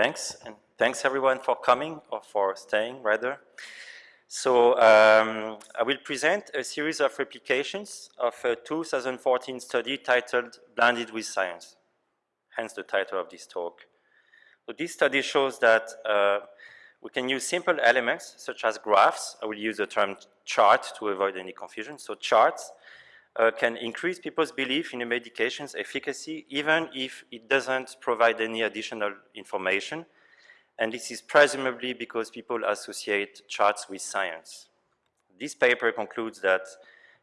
Thanks, and thanks everyone for coming, or for staying rather. So um, I will present a series of replications of a 2014 study titled Blinded with Science, hence the title of this talk. So this study shows that uh, we can use simple elements such as graphs. I will use the term chart to avoid any confusion. So charts uh, can increase people's belief in a medication's efficacy even if it doesn't provide any additional information. And this is presumably because people associate charts with science. This paper concludes that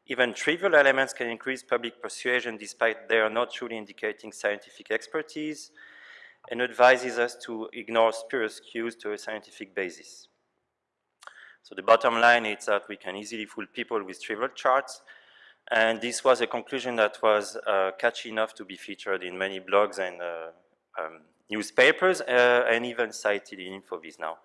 even trivial elements can increase public persuasion despite they are not truly indicating scientific expertise and advises us to ignore spurious cues to a scientific basis. So the bottom line is that we can easily fool people with trivial charts and this was a conclusion that was uh, catchy enough to be featured in many blogs and uh, um, newspapers uh, and even cited in InfoVis now.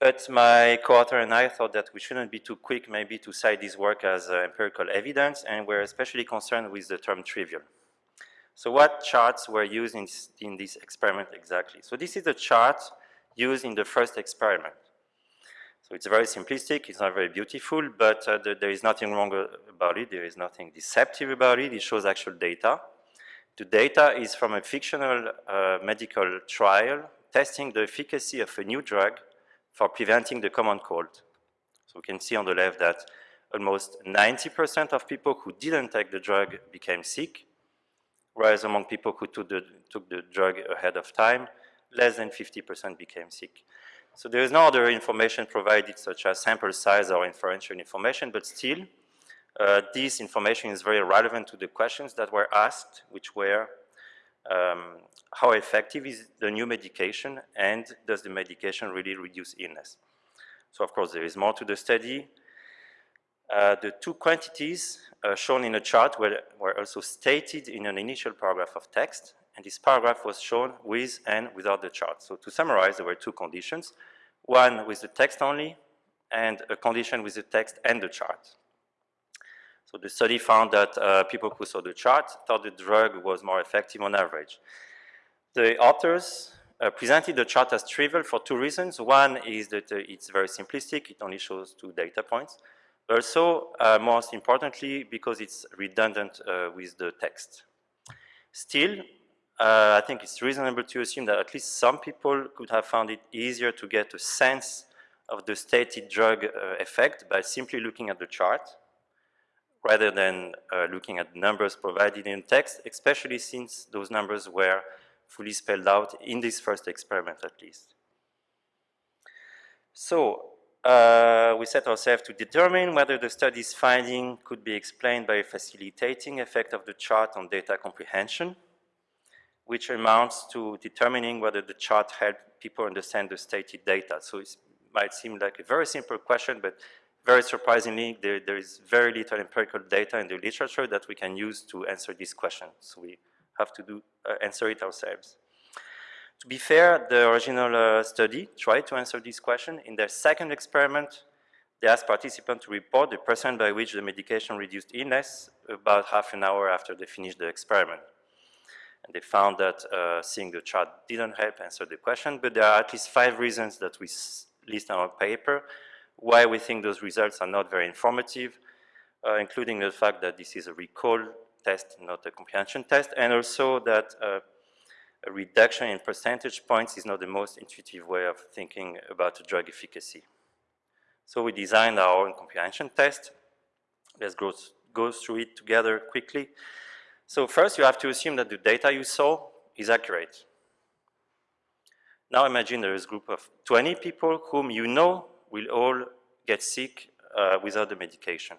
But my co-author and I thought that we shouldn't be too quick maybe to cite this work as uh, empirical evidence and we're especially concerned with the term trivial. So what charts were used in, in this experiment exactly? So this is the chart used in the first experiment. So it's very simplistic, it's not very beautiful, but uh, the, there is nothing wrong about it, there is nothing deceptive about it, it shows actual data. The data is from a fictional uh, medical trial testing the efficacy of a new drug for preventing the common cold. So we can see on the left that almost 90% of people who didn't take the drug became sick, whereas among people who took the, took the drug ahead of time, less than 50% became sick. So there is no other information provided such as sample size or inferential information, but still, uh, this information is very relevant to the questions that were asked, which were um, how effective is the new medication and does the medication really reduce illness? So of course there is more to the study. Uh, the two quantities uh, shown in the chart were, were also stated in an initial paragraph of text and this paragraph was shown with and without the chart. So to summarize, there were two conditions, one with the text only, and a condition with the text and the chart. So the study found that uh, people who saw the chart thought the drug was more effective on average. The authors uh, presented the chart as trivial for two reasons. One is that uh, it's very simplistic, it only shows two data points. Also, uh, most importantly, because it's redundant uh, with the text. Still, uh, I think it's reasonable to assume that at least some people could have found it easier to get a sense of the stated drug uh, effect by simply looking at the chart rather than uh, looking at numbers provided in text, especially since those numbers were fully spelled out in this first experiment at least. So uh, we set ourselves to determine whether the study's finding could be explained by a facilitating effect of the chart on data comprehension which amounts to determining whether the chart helped people understand the stated data. So it might seem like a very simple question, but very surprisingly, there, there is very little empirical data in the literature that we can use to answer this question. So we have to do, uh, answer it ourselves. To be fair, the original uh, study tried to answer this question. In their second experiment, they asked participants to report the percent by which the medication reduced illness about half an hour after they finished the experiment. And they found that uh, seeing the chart didn't help answer the question, but there are at least five reasons that we list in our paper why we think those results are not very informative, uh, including the fact that this is a recall test, not a comprehension test, and also that uh, a reduction in percentage points is not the most intuitive way of thinking about drug efficacy. So we designed our own comprehension test. Let's go, go through it together quickly. So first you have to assume that the data you saw is accurate. Now imagine there is a group of 20 people whom you know will all get sick uh, without the medication.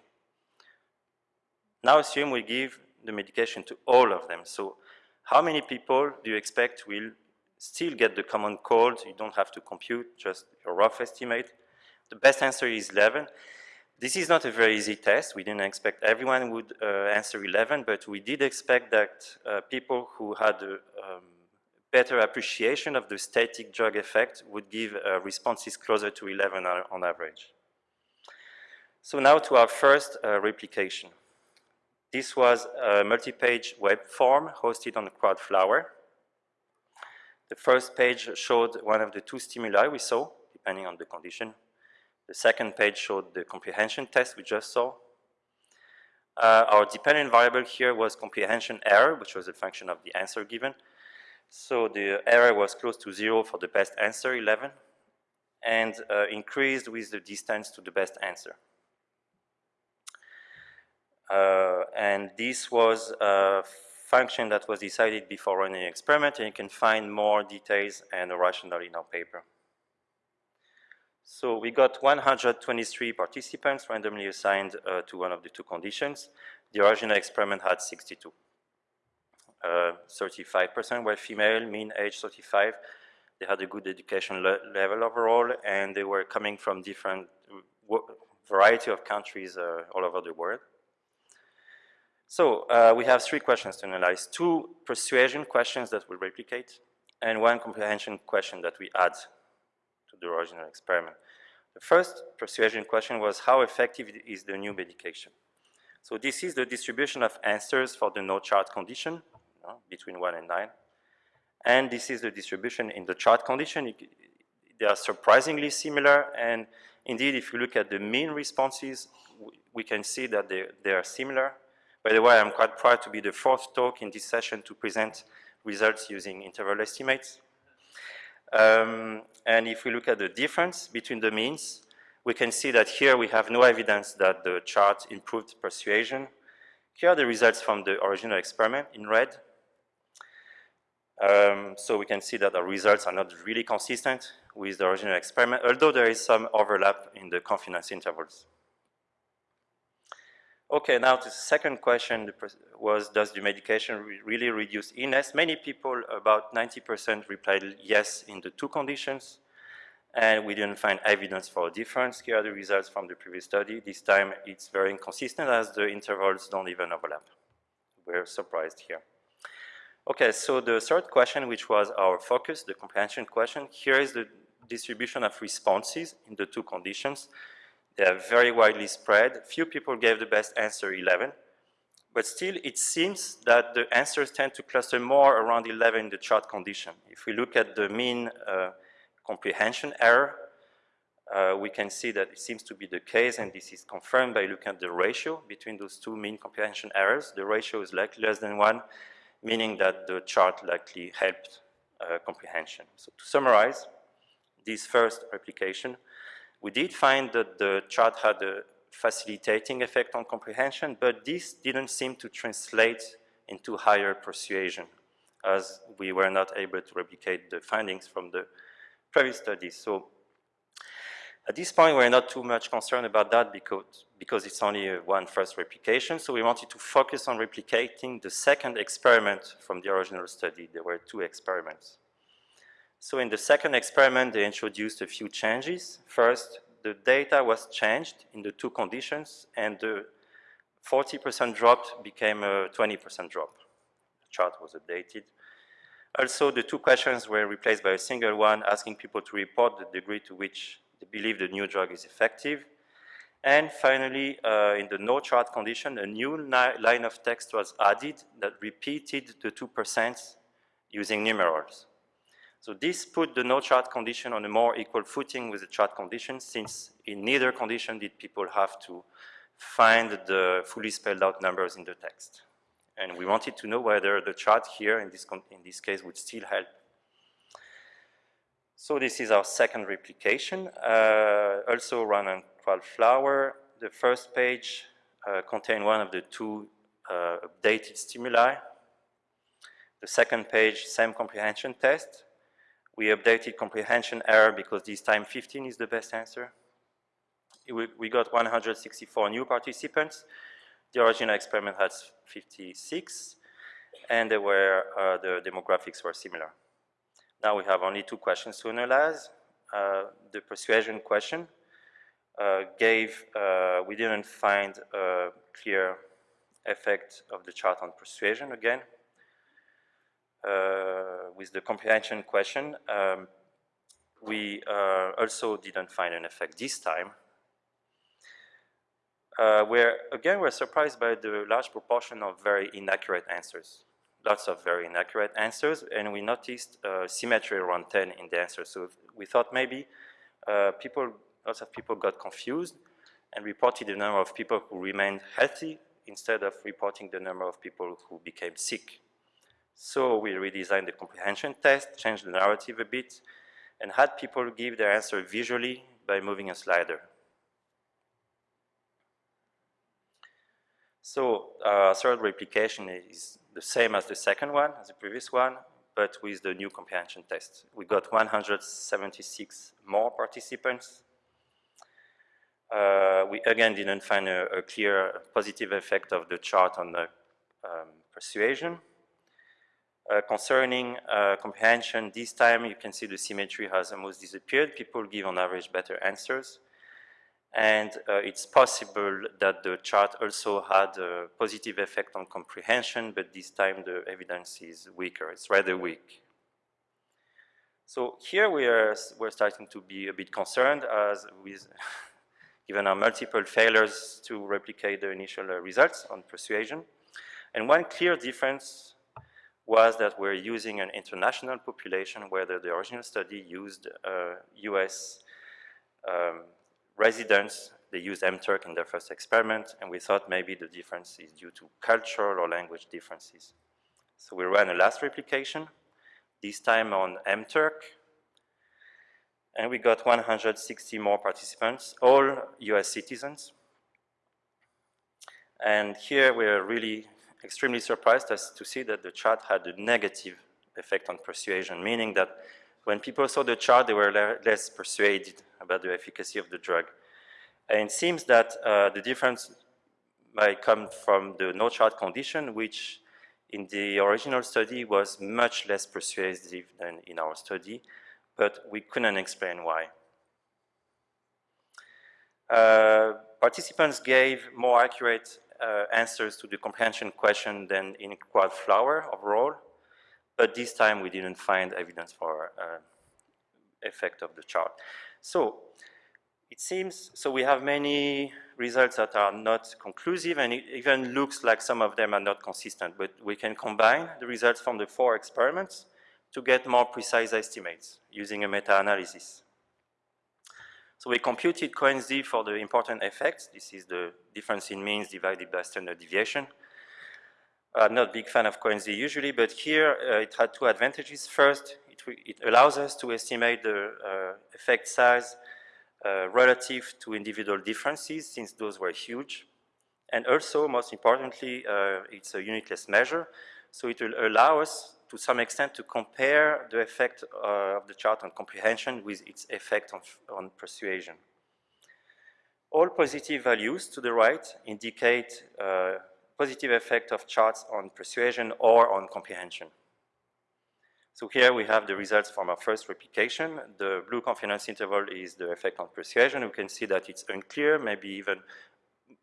Now assume we give the medication to all of them. So how many people do you expect will still get the common cold? You don't have to compute, just a rough estimate. The best answer is 11. This is not a very easy test. We didn't expect everyone would uh, answer 11, but we did expect that uh, people who had a um, better appreciation of the static drug effect would give uh, responses closer to 11 on average. So now to our first uh, replication. This was a multi-page web form hosted on Crowdflower. The first page showed one of the two stimuli we saw, depending on the condition. The second page showed the comprehension test we just saw. Uh, our dependent variable here was comprehension error, which was a function of the answer given. So the error was close to zero for the best answer, 11, and uh, increased with the distance to the best answer. Uh, and this was a function that was decided before running the experiment, and you can find more details and a rationale in our paper. So we got 123 participants randomly assigned uh, to one of the two conditions. The original experiment had 62. 35% uh, were female, mean age 35. They had a good education le level overall, and they were coming from different variety of countries uh, all over the world. So uh, we have three questions to analyze. Two persuasion questions that we replicate, and one comprehension question that we add the original experiment. The first persuasion question was how effective is the new medication? So this is the distribution of answers for the no chart condition you know, between 1 and 9. And this is the distribution in the chart condition. They are surprisingly similar. And indeed, if you look at the mean responses, we can see that they, they are similar. By the way, I'm quite proud to be the fourth talk in this session to present results using interval estimates. Um, and if we look at the difference between the means, we can see that here we have no evidence that the chart improved persuasion. Here are the results from the original experiment in red. Um, so we can see that the results are not really consistent with the original experiment, although there is some overlap in the confidence intervals. Okay, now the second question was, does the medication re really reduce illness? Many people, about 90% replied yes in the two conditions, and we didn't find evidence for a difference. Here are the results from the previous study. This time it's very inconsistent as the intervals don't even overlap. We're surprised here. Okay, so the third question, which was our focus, the comprehension question, here is the distribution of responses in the two conditions. They are very widely spread. Few people gave the best answer 11, but still it seems that the answers tend to cluster more around 11 in the chart condition. If we look at the mean uh, comprehension error, uh, we can see that it seems to be the case, and this is confirmed by looking at the ratio between those two mean comprehension errors. The ratio is likely less than one, meaning that the chart likely helped uh, comprehension. So to summarize, this first replication we did find that the chart had a facilitating effect on comprehension, but this didn't seem to translate into higher persuasion as we were not able to replicate the findings from the previous studies. So at this point, we're not too much concerned about that because, because it's only one first replication. So we wanted to focus on replicating the second experiment from the original study. There were two experiments. So in the second experiment, they introduced a few changes. First, the data was changed in the two conditions, and the 40% drop became a 20% drop. The chart was updated. Also, the two questions were replaced by a single one, asking people to report the degree to which they believe the new drug is effective. And finally, uh, in the no chart condition, a new line of text was added that repeated the 2% using numerals. So this put the no chart condition on a more equal footing with the chart condition since in neither condition did people have to find the fully spelled out numbers in the text. And we wanted to know whether the chart here in this, in this case would still help. So this is our second replication, uh, also run on Crowdflower. The first page uh, contained one of the two uh, updated stimuli. The second page, same comprehension test. We updated comprehension error because this time 15 is the best answer. We, got 164 new participants. The original experiment had 56, and they were, uh, the demographics were similar. Now we have only two questions to analyze. Uh, the persuasion question uh, gave, uh, we didn't find a clear effect of the chart on persuasion again. Uh, with the comprehension question, um, we uh, also didn't find an effect this time. Uh, where, again, we're surprised by the large proportion of very inaccurate answers. lots of very inaccurate answers, and we noticed uh, symmetry around 10 in the answers. So we thought maybe uh, people, lots of people got confused and reported the number of people who remained healthy instead of reporting the number of people who became sick. So we redesigned the comprehension test, changed the narrative a bit, and had people give their answer visually by moving a slider. So uh, third replication is the same as the second one, as the previous one, but with the new comprehension test. We got 176 more participants. Uh, we again didn't find a, a, clear positive effect of the chart on the um, persuasion. Uh, concerning uh, comprehension, this time you can see the symmetry has almost disappeared. People give on average better answers. And uh, it's possible that the chart also had a positive effect on comprehension, but this time the evidence is weaker. It's rather weak. So here we are we're starting to be a bit concerned as with given our multiple failures to replicate the initial uh, results on persuasion. And one clear difference was that we're using an international population, whether the original study used uh, US um, residents, they used MTurk in their first experiment, and we thought maybe the difference is due to cultural or language differences. So we ran a last replication, this time on MTurk, and we got 160 more participants, all US citizens. And here we're really extremely surprised as to see that the chart had a negative effect on persuasion, meaning that when people saw the chart, they were le less persuaded about the efficacy of the drug. And it seems that uh, the difference might come from the no chart condition, which in the original study was much less persuasive than in our study, but we couldn't explain why. Uh, participants gave more accurate uh, answers to the comprehension question than in Crowdflower overall, but this time we didn't find evidence for uh, effect of the chart. So it seems, so we have many results that are not conclusive and it even looks like some of them are not consistent, but we can combine the results from the four experiments to get more precise estimates using a meta-analysis. So we computed Cohen's d for the important effects. This is the difference in means divided by standard deviation. I'm not a big fan of Cohen's d usually, but here uh, it had two advantages. First, it, it allows us to estimate the uh, effect size uh, relative to individual differences, since those were huge. And also, most importantly, uh, it's a unitless measure, so it will allow us to some extent to compare the effect uh, of the chart on comprehension with its effect on, on persuasion. All positive values to the right indicate uh, positive effect of charts on persuasion or on comprehension. So here we have the results from our first replication. The blue confidence interval is the effect on persuasion. We can see that it's unclear, maybe even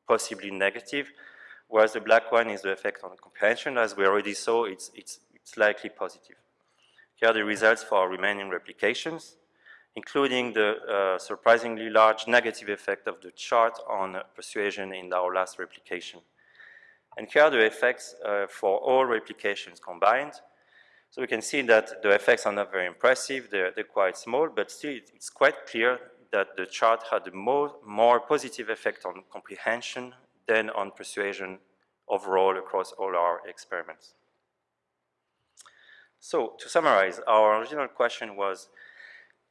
possibly negative, whereas the black one is the effect on comprehension. As we already saw, it's, it's likely positive. Here are the results for our remaining replications, including the uh, surprisingly large negative effect of the chart on persuasion in our last replication. And here are the effects uh, for all replications combined. So we can see that the effects are not very impressive, they're, they're quite small, but still it's quite clear that the chart had a more, more positive effect on comprehension than on persuasion overall across all our experiments. So to summarize, our original question was,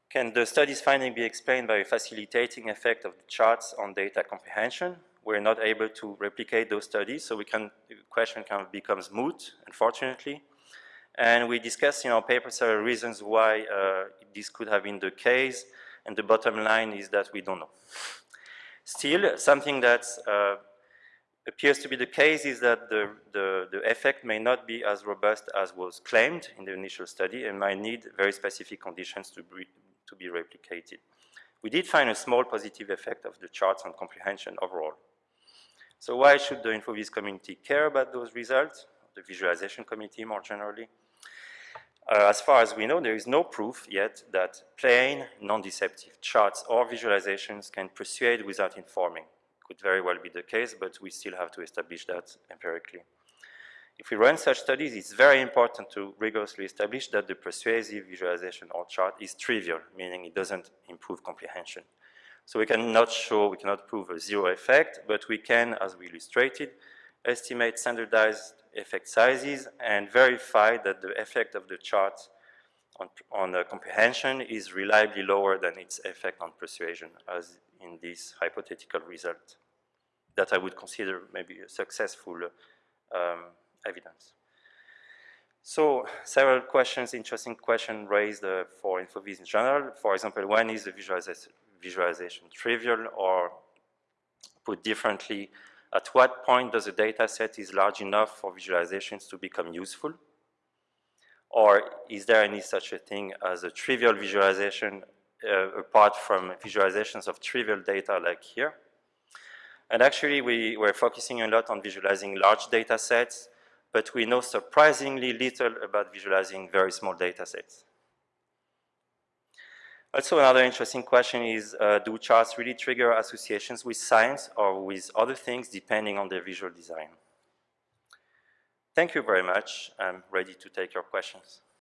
can the study's finding be explained by a facilitating effect of the charts on data comprehension? We're not able to replicate those studies, so we can, the question kind of becomes moot, unfortunately. And we discussed in our paper several reasons why uh, this could have been the case, and the bottom line is that we don't know. Still, something that's uh, appears to be the case is that the, the, the, effect may not be as robust as was claimed in the initial study and might need very specific conditions to be, to be replicated. We did find a small positive effect of the charts on comprehension overall. So why should the InfoVis community care about those results, the visualization committee more generally? Uh, as far as we know, there is no proof yet that plain, non-deceptive charts or visualizations can persuade without informing could very well be the case, but we still have to establish that empirically. If we run such studies, it's very important to rigorously establish that the persuasive visualization or chart is trivial, meaning it doesn't improve comprehension. So we cannot show, we cannot prove a zero effect, but we can, as we illustrated, estimate standardized effect sizes and verify that the effect of the chart on, on comprehension is reliably lower than its effect on persuasion, as in this hypothetical result that I would consider maybe a successful um, evidence. So several questions, interesting questions raised uh, for InfoVis in general. For example, when is the visualization, visualization trivial or put differently, at what point does a data set is large enough for visualizations to become useful? Or is there any such a thing as a trivial visualization uh, apart from visualizations of trivial data like here? And actually, we were focusing a lot on visualizing large data sets, but we know surprisingly little about visualizing very small data sets. Also, another interesting question is, uh, do charts really trigger associations with science or with other things depending on their visual design? Thank you very much. I'm ready to take your questions.